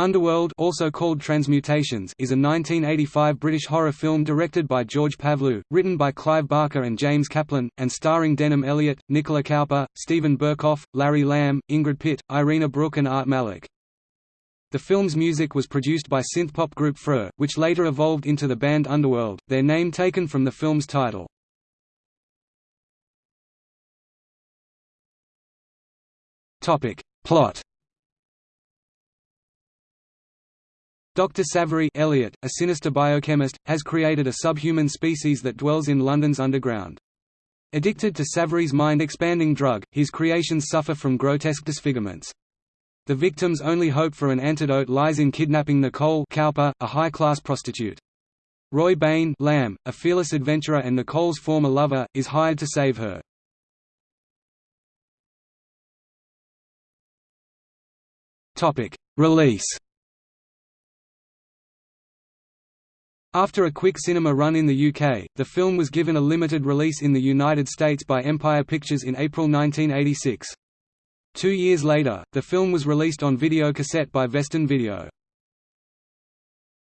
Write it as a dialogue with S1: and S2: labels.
S1: Underworld also called Transmutations is a 1985 British horror film directed by George Pavlou, written by Clive Barker and James Caplin, and starring Denholm Elliott, Nicola Cowper, Steven Berkoff, Larry Lamb, Ingrid Pitt, Irina Brook and Art Malik. The film's music was produced by synthpop group Freur, which later evolved into the band Underworld, their name taken from the film's title. Plot Dr. Savary Elliott, a sinister biochemist, has created a subhuman species that dwells in London's underground. Addicted to Savary's mind-expanding drug, his creations suffer from grotesque disfigurements. The victim's only hope for an antidote lies in kidnapping Nicole Cowper, a high-class prostitute. Roy Bain Lamb, a fearless adventurer and Nicole's former lover, is hired to save her. Release After a quick cinema run in the UK, the film was given a limited release in the United States by Empire Pictures in April 1986. Two years later, the film was released on videocassette by Vestron Video.